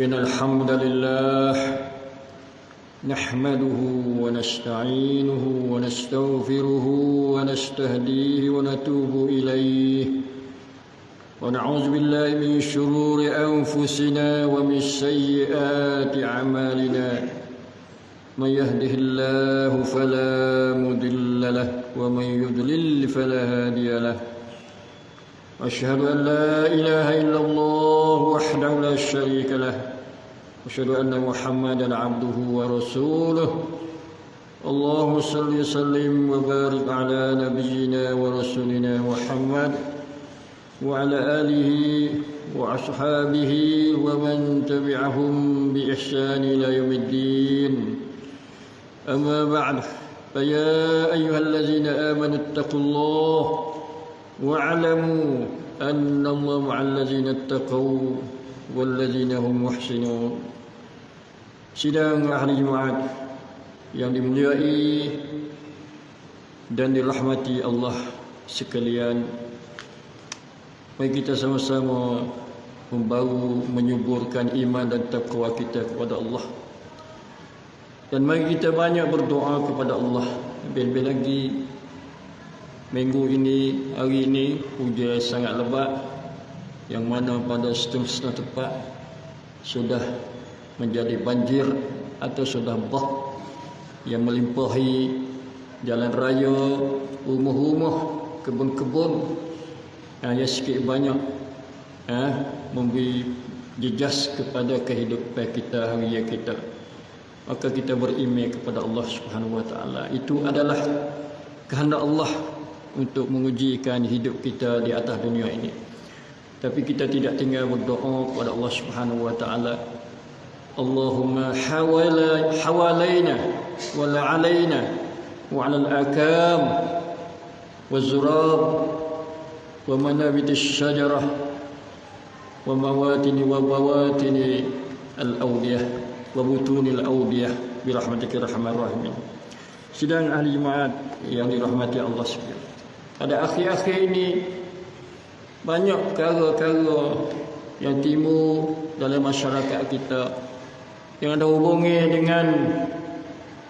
إن الحمد لله نحمده ونستعينه ونستغفره ونستهديه ونتوب إليه ونعوذ بالله من شرور أنفسنا ومن سيئات أعمالنا من يهده الله فلا مضل له ومن يضلل فلا هادي له أشهد أن لا إله إلا الله وحده لا شريك له. أشهد أن محمدا عبده ورسوله. اللهم صل وسلم وبارك على نبينا ورسولنا محمد وعلى آله وأصحابه ومن تبعهم بإحسان إلى يوم الدين. أما بعد فيا أيها الذين آمنوا اتقوا الله واعلموا أن الله مع الذين اتقوا والذين هم محسنون Sidang ahli Jumaat yang dimuliai dan dirahmati Allah sekalian. Mari kita sama-sama membaru menyuburkan iman dan takwa kita kepada Allah. Dan mari kita banyak berdoa kepada Allah. Lebih-lebih lagi minggu ini, hari ini hujan sangat lebat yang mana pada setengah-setengah tempat sudah menjadi banjir atau sudah bah yang melimpahi jalan raya, rumah-rumah, kebun-kebun. Yang sikit banyak eh, memberi jejas kepada kehidupan kita hari kita. Maka kita beriman kepada Allah Subhanahu Wa Taala. Itu adalah kehendak Allah untuk mengujikan hidup kita di atas dunia ini tapi kita tidak tinggal berdoa kepada Allah Subhanahu Wa Taala Allahumma hawala hawalaina wala alaina wa ala al-akam wa zurab wa manabit ash-shajarah wa mawatini wa bawatini al-awliyah wa butunil awdiyah bi rahmatika rahman rahimin. Sidang ahli jemaat yang dirahmati Allah sekalian. Pada akhir-akhir ini banyak perkara-perkara yang timbul dalam masyarakat kita yang ada hubungi dengan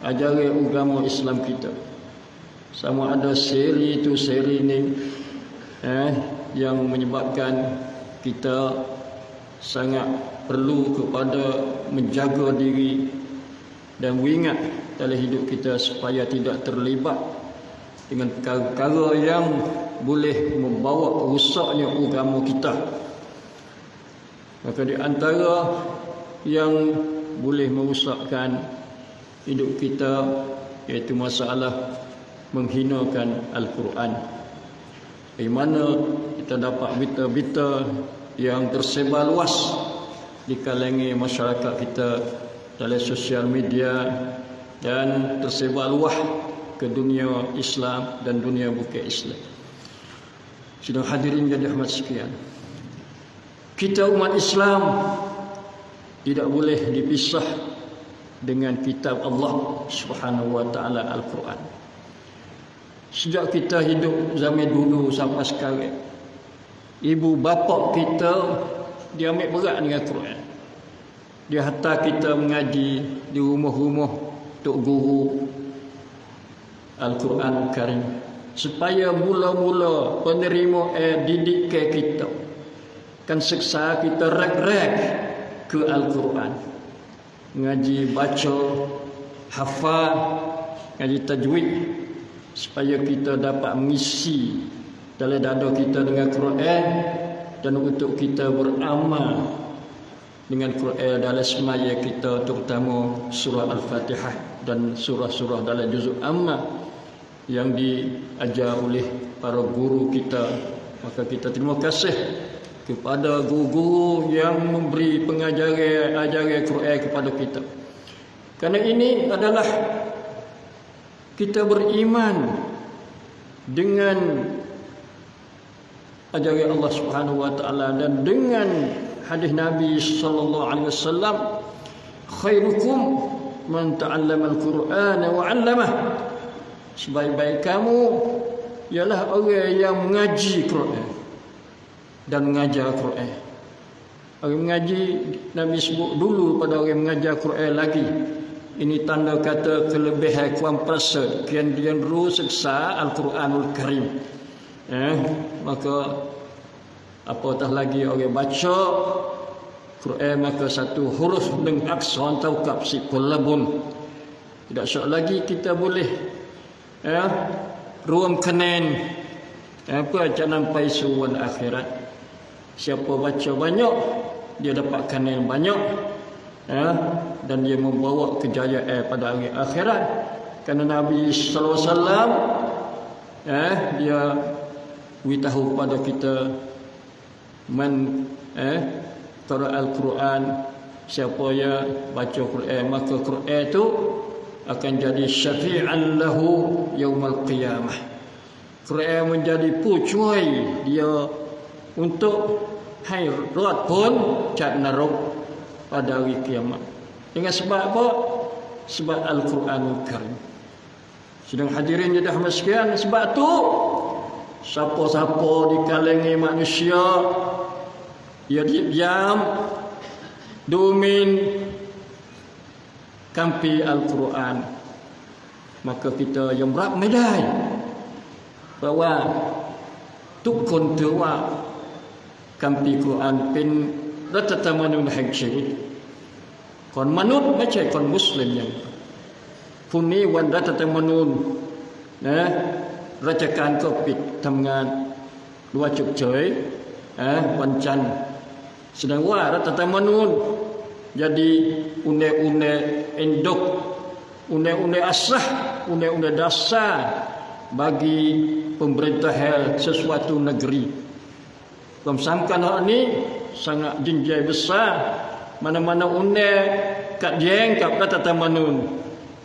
ajaran agama Islam kita. Sama ada seri itu seri ini eh, yang menyebabkan kita sangat perlu kepada menjaga diri dan mengingat dalam hidup kita supaya tidak terlibat dengan perkara-perkara yang boleh membawa rusaknya agama kita. Maka di antara yang boleh merosakkan hidup kita iaitu masalah menghinakan Al-Quran. Di mana kita dapat berita-berita yang tersebar luas di kalangan masyarakat kita dalam sosial media dan tersebar luas ke dunia Islam dan dunia bukan Islam. Sudah hadirin jadi rahmat sekian. Kita umat Islam tidak boleh dipisah dengan kitab Allah Subhanahu wa taala Al-Quran. Sejak kita hidup zaman dulu sampai sekarang ibu bapa kita dia ambil berat dengan Quran. Dia hantar kita mengaji di rumah-rumah tok guru Al-Quran Karim. Supaya mula-mula penerima eh didikan kita. Kan seksa kita rek-rek ke Al-Quran. Ngaji baca hafal ngaji tajwid. Supaya kita dapat mengisi dalam dada kita dengan Quran dan untuk kita beramal dengan Quran dalam semaya kita terutama surah Al-Fatihah dan surah-surah dalam juzuk amma yang diajar oleh para guru kita. Maka kita terima kasih kepada guru-guru yang memberi pengajaran ajaran Quran kepada kita. Kerana ini adalah kita beriman dengan ajaran Allah Subhanahu wa taala dan dengan hadis Nabi sallallahu alaihi wasallam khairukum man ta'allama al-Qur'ana wa 'allamah sebaik-baik kamu ialah orang yang mengaji Quran dan mengajar Quran Orang mengaji Nabi sebut dulu pada orang mengajar Quran lagi. Ini tanda kata kelebihan kuam perasa kian dia ru seksa Al-Quranul Karim. Eh, maka apatah lagi orang baca Quran maka satu huruf dengan aksan taukab si kulabun. Tidak sok lagi kita boleh eh, ruang kenen apa jangan nampai suwan akhirat. Siapa baca banyak dia dapatkan yang banyak. Ya, dan dia membawa kejayaan pada hari akhirat. Kerana Nabi sallallahu alaihi wasallam ya dia beritahu pada kita man eh qara al-Quran siapa ya baca Quran maka Quran itu akan jadi syafi'an lahu yaumal qiyamah Quran menjadi pucuai dia untuk hai rot pun cat narok pada hari kiamat. Dengan sebab apa? Sebab Al-Quranul Karim. Sedang hadirin jadi Ahmad sekian. Sebab tu siapa-siapa di kalangan manusia ia diam domin kampi Al-Quran. Maka kita yang berat medai bahawa ทุกคนถือว่าคำพีคุรานเป็นรัฐธรรมนูญแห่งชีวิตคนมนุษย์ไม่ใช่คนมุสลิมอย่างพรุ่งนี้วันรัฐธรรมนูญนะราชการก็ปิดทำงานหรือว่าฉุกเฉินวันจันทร์แสดงว่ารัฐธรรมนูญ jadi une-une induk une-une asah une-une dasar bagi pemerintahan sesuatu negeri Pemsangkan hak ni sangat jinjai besar. Mana-mana unde kat jeng kat kata tamanun.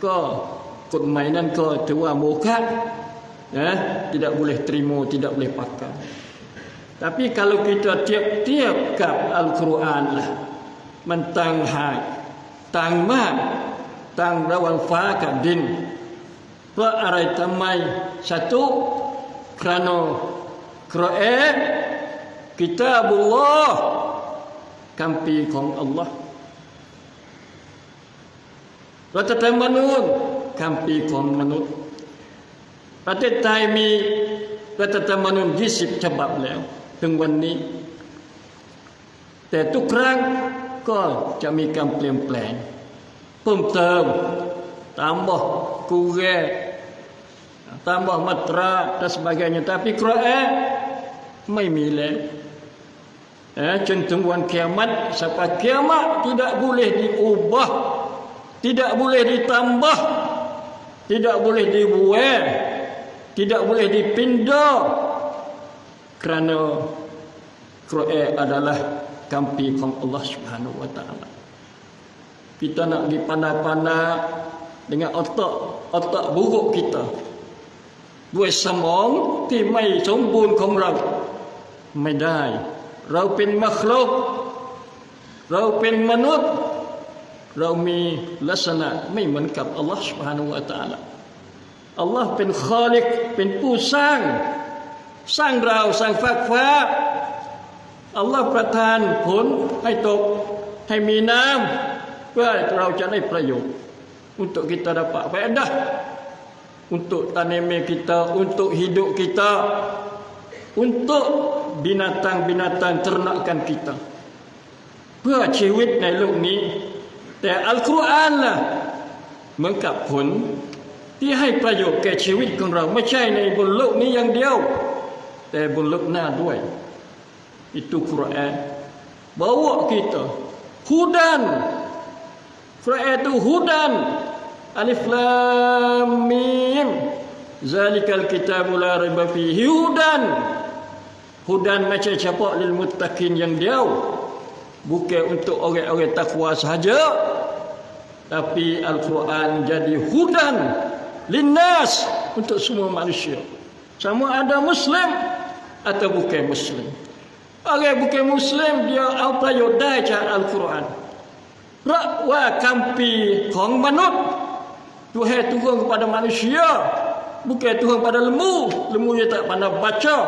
Ko kod mainan ko tua muka. Ya, tidak boleh terima, tidak boleh pakai. Tapi kalau kita tiap-tiap kat Al-Quran lah. Mentang hai. ต่างมากต่างระหว่างฟ้ากับดิน เพราะอะไรทำไมสตุครานครเอกิตาบุลลอคำปีของอัลลอฮ์รัฐธรรมนูญคำปีของมนุษย์ ประเทศไทยมีรัฐธรรมนูญ 20 ฉบับแล้ว ถึงวันนี้ แต่ทุกครั้ง Allah Subhanahu wa taala kita nak pergi pandai-pandai dengan otak otak buruk kita ด้วยสมองที่ไม่สมบูรณ์ของเราไม่ได้เราเป็นมัคลุกเ kampi kong Allah Subhanahu Wa Taala. Kita nak dipandang-pandang dengan otak otak buruk kita. Buat samong ti mai sempurna kong rau. Mai dai. Rau pin makhluk. Rau pin manut. Rau mi lasana. Mai menkap Allah Subhanahu Wa Taala. Allah pin khalik. Pin pusang. Sang rau. Sang fak-fak. Sang fak-fak. อัลลอฮ์ประทานผลให้ตกให้มีน้ำเพื่อเราจะได้ประโยชน์ untuk kita dapat faedah untuk tanaman kita untuk hidup kita untuk binatang-binatang ternakan kita. เพื่อชีวิตในโลกนี้ แต่อัลกุรอานล่ะเหมือนกับผลที่ให้ประโยชน์แก่ชีวิตของเราไม่ใช่ในบนโลกนี้อย่างเดียว แต่บนโลกหน้าด้วย itu Quran. Bawa kita. Hudan. Quran itu hudan. Alif lam mim. Zalikal kitabu la raiba fihi. Hudan. Hudan macam capak lil muttaqin yang dia bukan untuk orang-orang takwa sahaja. Tapi al-Quran jadi hudan linnas untuk semua manusia. Sama ada muslim atau bukan muslim orang bukan muslim dia apa yo baca al-Quran. Rakwa kampi kong manut Tuhan Tuhan kepada manusia bukan Tuhan pada lembu lembu dia tak pandai baca.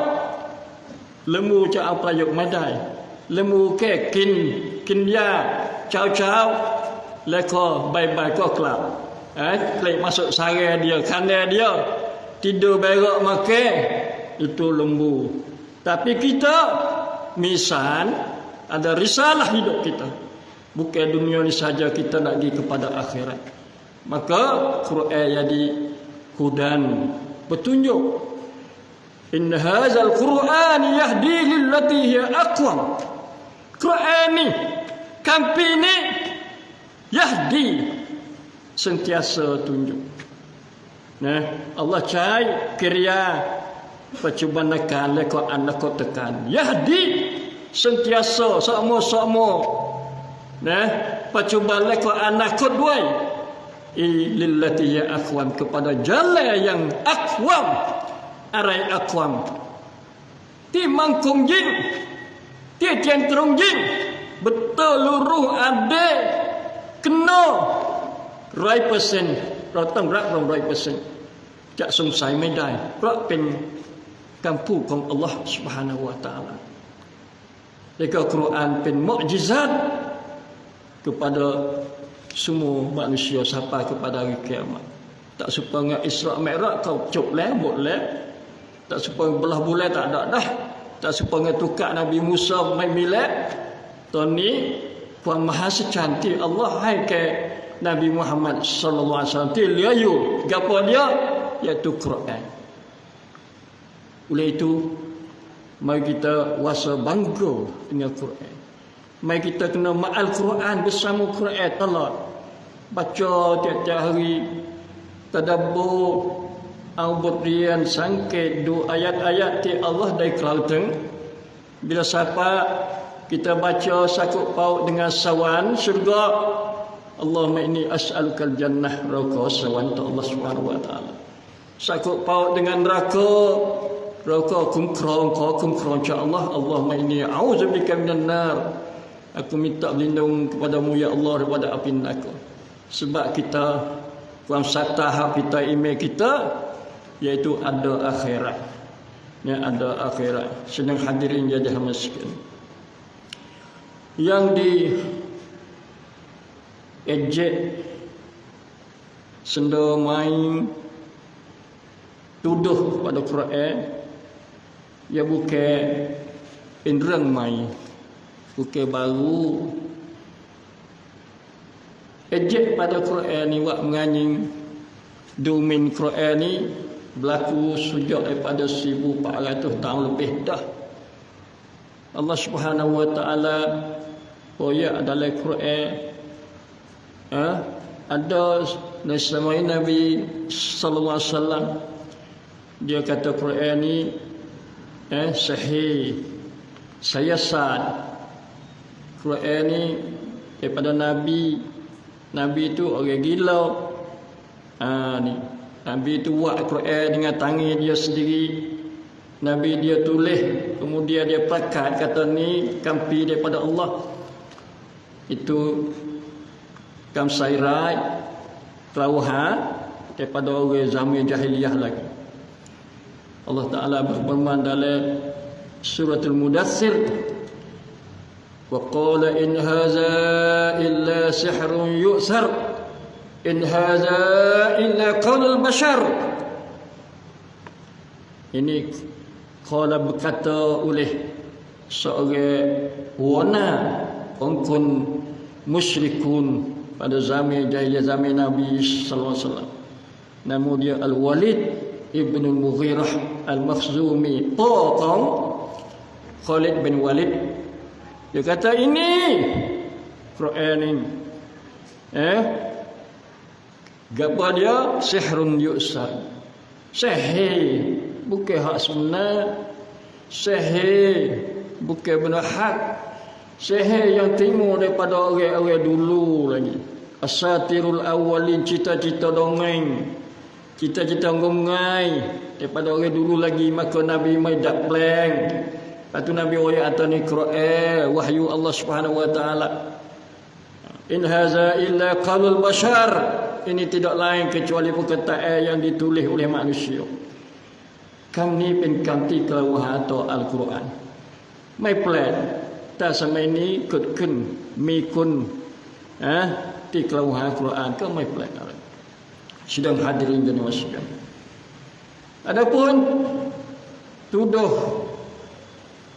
Lembu cak apa yuk madai. Lembu ke kin kin ya chao chao le ko bye bye ko kelap eh klik masuk sare dia kandai dia. Tidur berak makan. Itu lembu. Tapi kita misal ada risalah hidup kita. Bukan dunia ni saja kita nak pergi kepada akhirat. Maka Quran jadi hudan petunjuk in hadzal Quran yahdi lillati hiya aqwam. Quran ni kampi ni yahdi sentiasa tunjuk. Nah Allah cai kriya percubaan nakal leko anak ko tekan yahdi sentiasa sama-sama nah percubaan leko anak ko duai lillati ya akwam kepada jalan yang akwam arai akwam ti mangkung jin Tiada yang terungjing. Betul luruh ada. Kena. Rai persen. Rotong rak rong rai persen. Tak sungsai medai. Rak pen kampu kong Allah subhanahu wa ta'ala. Jika Quran pen mu'jizat kepada semua manusia sampai kepada hari kiamat. Tak supaya Isra' Mi'raj kau cuk leh, buat leh. Tak supaya belah bulan tak ada dah tak supaya tukar Nabi Musa mai milat Tony puan maha secantik Allah hai ke Nabi Muhammad sallallahu alaihi wasallam dia yo gapo dia iaitu Quran oleh itu mari kita wasa bangga dengan Quran mari kita kena ma'al Quran bersama Quran telah baca tiap-tiap hari tadabbur Albut rian sangkit du ayat-ayat ti Allah dari kelauteng. Bila siapa kita baca sakut paut dengan sawan syurga. Allahumma inni as'alukal jannah raka sawan tu Allah Subhanahu wa taala. Sakut paut dengan neraka raka kumkrong ko kumkrong cha Allah Allahumma inni a'udzubika minan nar. Aku minta berlindung kepadamu ya Allah daripada api neraka. Sebab kita kuam satah kita email kita yaitu ada akhirat ya ada akhirat sedang hadirin jadi miskin yang di ejek senda main tuduh pada Quran ya bukan indran main bukan baru. Ejek pada Quran ni wak menganying domain Quran ni berlaku sejak daripada 1400 tahun lebih dah. Allah Subhanahu wa taala oh ya dalam Quran ha? ada nasmai Nabi sallallahu alaihi wasallam. Dia kata Quran ni eh sahih. Saya sad. Quran ni daripada Nabi. Nabi itu orang gila. Ha ni. Nabi itu buat Quran dengan tangan dia sendiri. Nabi dia tulis, kemudian dia pakat. Kata ni kampi daripada Allah. Itu kamsairai terawuhan daripada orang zaman jahiliyah lagi. Allah Taala berfirman dalam suratul Mudaththir wa qala in hadza illa sihrun yu'thar In hadza illa qaulul bashar. Ini qala berkata oleh seorang wana pengkun musyrikun pada zaman jahiliyah zaman Nabi sallallahu alaihi wasallam. Nama dia Al-Walid ibn Al-Mughirah Al-Makhzumi. Taqam Khalid bin Walid. Dia kata ini Quran ini. Eh, Gapa dia? Sihrun yu'sar. Sihir. Bukan hak sebenar. Sihir. Bukan benar hak. Sihir yang timur daripada orang-orang dulu lagi. Asatirul awalin cita-cita dongeng. Cita-cita mengai daripada orang dulu lagi maka Nabi mai dak plan. Lepas tu Nabi oi atau ni Quran wahyu Allah Subhanahu wa taala. In haza illa qalul bashar. Ini tidak lain kecuali perkataan yang ditulis oleh manusia. Kam ni pin kanti kelawah atau Al-Quran. Mai plan. Ta sama ini kut kun mi kun. Eh? Ti kelawah Quran, ke mai plan sidang hadirin dan masyarakat. Adapun tuduh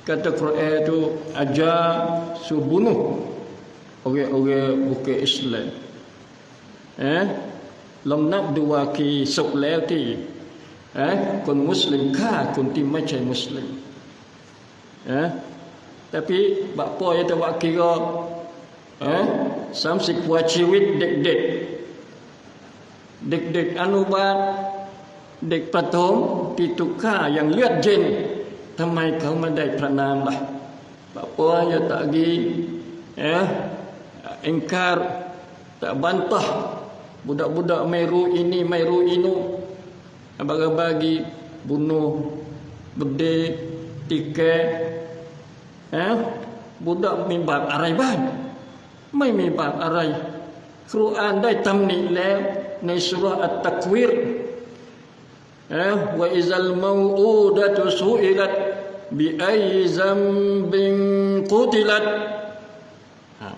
kata Quran itu ajar subunuh orang-orang bukan Islam. Eh, Lam nak dua ki sok ti. Eh, kon muslim ka kon ti macam muslim. Eh, tapi bapa yang tak kira eh, samsik wajib dek-dek samsik buat ciwit dek-dek dek-dek anubat dek patom tituka yang lihat jen ทำไมเขาไม่ได้พระนามล่ะ Bapa ya tak lagi ya ingkar tak bantah budak-budak meru ini meru inu bagi-bagi bunuh bede tiket ya budak mimbar arai ban ไม่มีบาปอะไรครูอ่านได้ตำหนิแล้ว ในสุรอัตตะควิร wa izal mau'udatu su'ilat bi ayyi zambin qutilat ha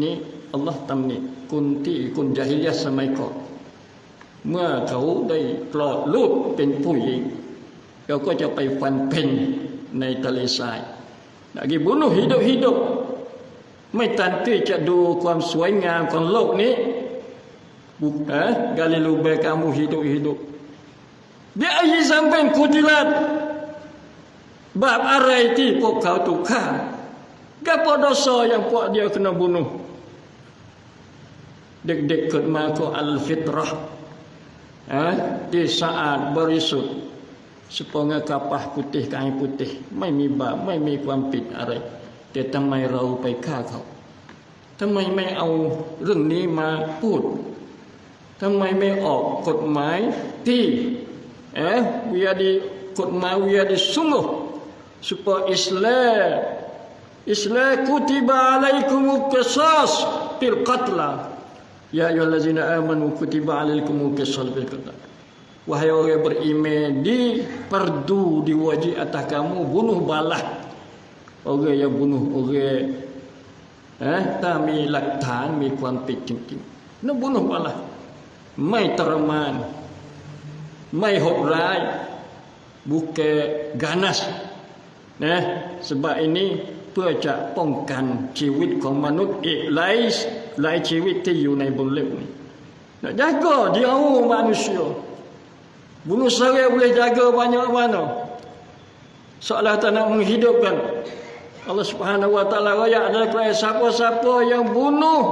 ni Allah ตำหนิคุณที่คุณจาฮิลยะสมัยก่อนเมื่อเขาได้ปลอดลูกเป็นผู้หญิงเขาก็จะไปฟันเพ่นในทะเลทราย lagi bunuh hidup-hidup ไม่ตันที่จะดูความสวยงามของโลกนี้ บุกเอ๋กาลิลูเบkamu hidup-hidup Bi ayi zamban kutilat Bab arai ti pok kau tukar Gapo dosa yang pok dia kena bunuh Dek-dek ket mako al-fitrah eh, Di saat berisut Seponga kapah putih kain putih Mai mi bab, mai mi kuam pit arai Dia tamai rau pai ka kau ทำไมไม่เอาเรื่องนี้มาพูด ทำไมไม่ออกกฎหมายที่เอ๊ะวิาดีกฎหมายวิาดีสมุสุปอิสลามอิสลามคุติบะอะลัยกุมุกซัสฟิลกัตลายาอัยฮัลลซีนาอามานุคุติบะอะลัยกุมุกซัสฟิลกัตลา Wahai orang beriman di perdu di wajib atas kamu bunuh balah orang yang bunuh orang eh tak mi laktan mi kuan pik ting ting nak bunuh balah mai terman ไม่หดร้าย bukan ganas นะ sebab ini เพื่อจะป้องกันชีวิตของมนุษย์อีกหลายหลายชีวิตที่อยู่ในบนโลกนี้ nak jaga jauh manusia bunuh sarai boleh jaga banyak mana seolah tak nak menghidupkan Allah subhanahu wa ta'ala raya adalah siapa-siapa yang bunuh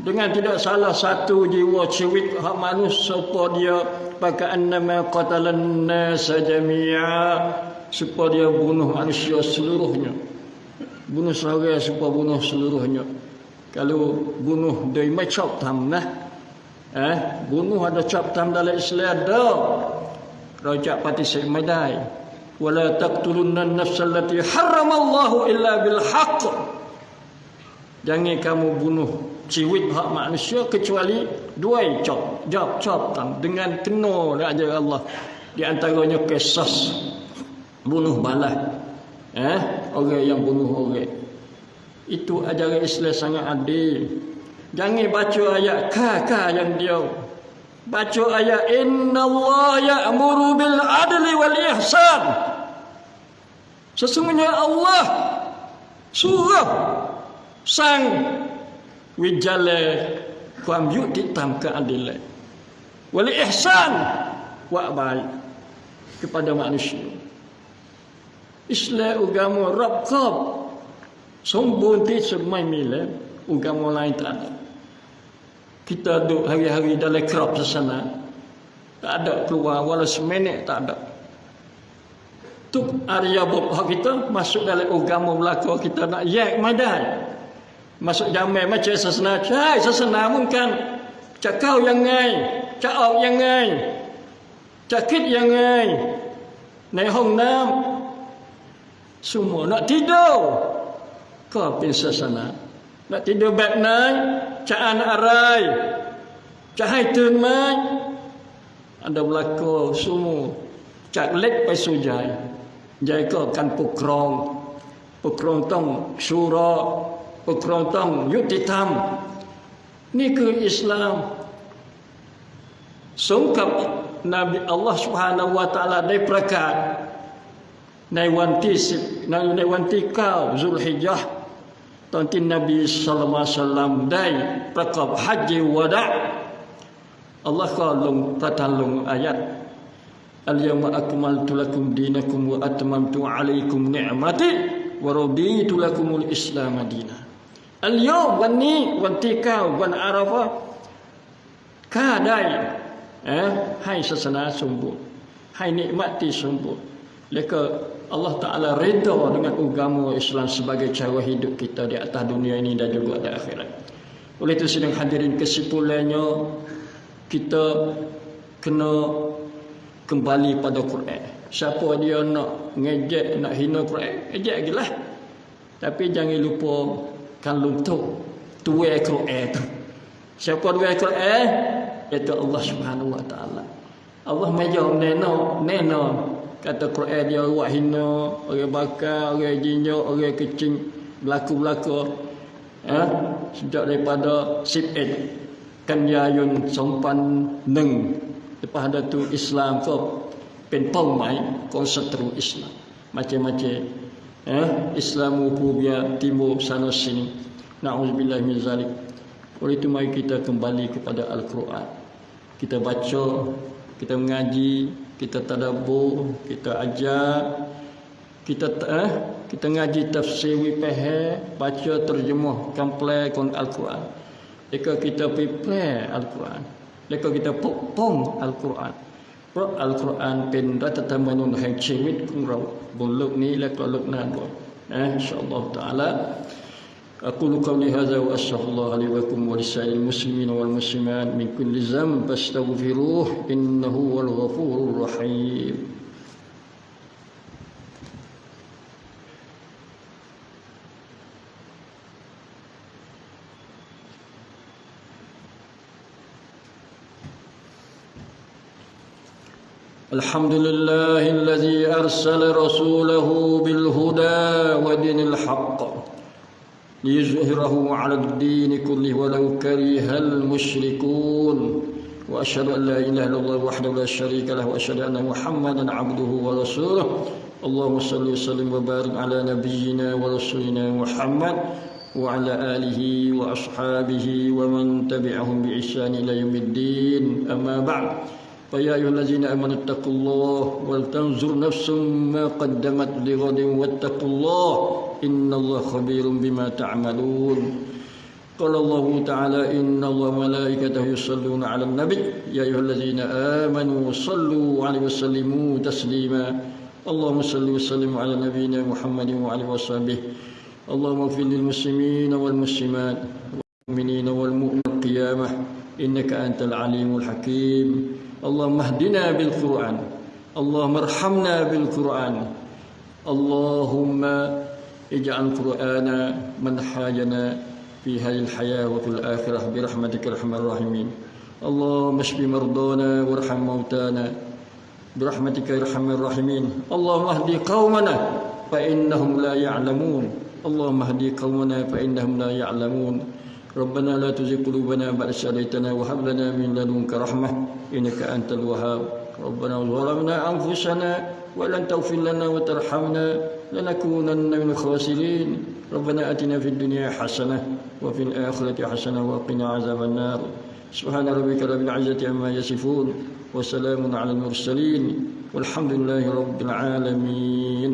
dengan tidak salah satu jiwa ciwit hak manusia supaya dia pakai annama qatalan nas jami'a supaya dia bunuh manusia seluruhnya. Bunuh seorang supaya bunuh seluruhnya. Kalau bunuh dari macam tam nah eh bunuh ada cap tam dalam Islam ada rajak pati saya madai wala taqtulunna an-nafs allati harramallahu illa bil haqq. Jangan kamu bunuh ciwit hak manusia kecuali dua cop jawab cop dengan kena ajar Allah. Di antaranya kisah bunuh balas. Eh? Orang yang bunuh orang. Itu ajaran Islam sangat adil. Jangan baca ayat ka ka yang dia. Baca ayat innallaha ya'muru bil adli wal ihsan. Sesungguhnya Allah suruh sang wi jale kuam yuti tam ke adilai wali ihsan wa baik kepada manusia. Islam agama rabb sombun ti semai mile agama lain tak ada. Kita duduk hari-hari dalam kerap sana tak ada keluar walau seminit tak ada. Tu arya bob kita masuk dalam agama belaka kita nak yak madai. masuk jamai macam sesena cai sesena mungkin cak kau yang ngai cak au yang ngai cak kit yang ngaiในห้องน้ำ semua nak tidur kau pin sesena nak tidur แบบไหน cak anak arai cak hai turn mai ada berlaku semua cak lek ไปสู่ใจยายก็การปกครอง ปกครองต้องชูรอ ปกครองต้องยุติธรรม นี่คืออิสลามสมกับนบีอัลลอฮฺ سبحانه และ تعالى ได้ประกาศในวันที่สิบในวันที่เก้าซุลฮิจญะตอนที่นบีสัลลัลลอฮุซัลลัมได้ประกอบฮัจญ์วะดะอัลลอฮ์ก็ลงประทานลงอายัด Al-yawma akmaltu lakum dinakum wa atmamtu alaikum ni'mati wa raditu lakumul islam madina. Al-yawm วันนี้วันที่9วันอาราฟะข้าได้เอ่อให้ศาสนาสมบูรณ์ให้นิมัตที่สมบูรณ์แล้วก็ Allah Ta'ala reda dengan agama Islam sebagai cara hidup kita di atas dunia ini dan juga di akhirat. Oleh itu sedang hadirin kesimpulannya kita kena kembali pada Quran. Siapa dia nak ngejek, nak hina Quran, ejek lagi lah. Tapi jangan lupa kan luntuk tuai Quran tu. Siapa tuai Quran? Itu Allah Subhanahu Wa Taala. Allah majau neno, neno kata Quran dia buat hina, orang bakar, orang jinjo, orang kecing, berlaku-berlaku. Ya, sejak daripada sip kan yayun sompan neng lepas ada tu Islam kau pen pau mai kau seteru Islam macam-macam ya Islam ububia timur sana sini. Naudzubillah min zalik. Oleh itu mari kita kembali kepada Al-Quran. Kita baca kita mengaji kita tadabbur kita ajar kita eh, kita ngaji tafsir wipehe baca terjemah komplek Al-Quran. Jika kita prepare Al-Quran jika kita pokpong Al-Quran เพราะอัลกุรอานเป็นรัฐธรรมนูญแห่งชีวิตของเราบนโลกนี้และก็โลกหน้าด้วยนะอินชาอัลลอฮฺ تعالى أقول قولي هذا وأستغفر الله لي ولكم ولسائر المسلمين والمسلمات من كل ذنب فاستغفروه إنه هو الغفور الرحيم الحمد لله الذي أرسل رسوله بالهدى ودين الحق ليظهره على الدين كله ولو كره المشركون. وأشهد أن لا إله إلا الله وحده لا شريك له وأشهد أن محمدا عبده ورسوله. اللهم صل وسلم وبارك على نبينا ورسولنا محمد وعلى آله وأصحابه ومن تبعهم بإحسان إلى يوم الدين. أما بعد فيا أيها الذين آمنوا اتقوا الله ولتنظر نفس ما قدمت لغد واتقوا الله إن الله خبير بما تعملون. قال الله تعالى إن الله ملائكته يصلون على النبي. يا أيها الذين آمنوا صلوا عليه وسلموا تسليما. اللهم صل وسلم على نبينا محمد وعلى وصحبه. اللهم اغفر للمسلمين والمسلمات والمؤمنين والمؤمنين القيامة. إنك أنت العليم الحكيم. Allahumma hdina bil Qur'an. Allahumma irhamna bil Qur'an. Allahumma ij'al Qur'ana manhajana fi hadhihi al-hayah wa fil akhirah bi rahmatika arhamar rahimin. Allahumma shfi mardana warham mautana bi rahmatika arhamar rahimin. Allahumma hdi qaumana fa innahum la ya'lamun. Allahumma hdi qaumana fa innahum la ya'lamun. ربنا لا تزغ قلوبنا بعد إذ هديتنا وهب لنا من لدنك رحمة إنك أنت الوهاب. ربنا ظلمنا أنفسنا ولن تغفر لنا وترحمنا لنكونن من الخاسرين. ربنا أتنا في الدنيا حسنة وفي الآخرة حسنة وقنا عذاب النار. سبحان ربك رب العزة عما يصفون وسلام على المرسلين والحمد لله رب العالمين.